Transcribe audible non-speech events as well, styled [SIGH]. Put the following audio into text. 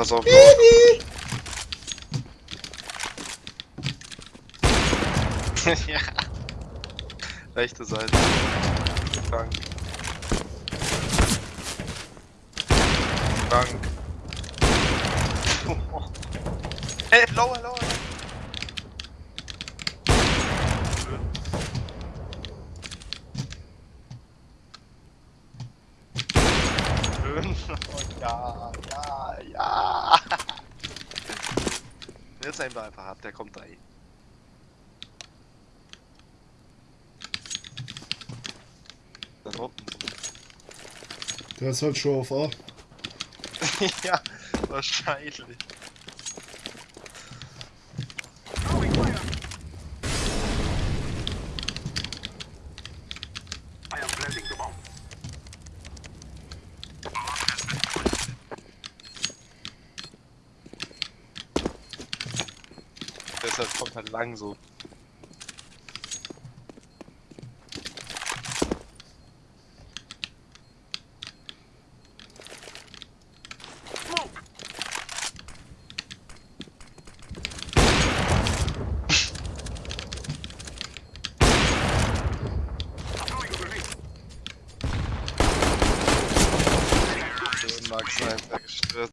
Pass auf. [LAUGHS] ja. Rechte Seite. Frank. Frank. [LAUGHS] hey, lower, lower. Schön. Oh, [LAUGHS] ja, ja, ja. Jetzt einfach einfach ab, der kommt da eh. Unten. Der ist halt schon auf A. [LAUGHS] ja, wahrscheinlich. Deshalb kommt halt lang so. Max, einfach gestört.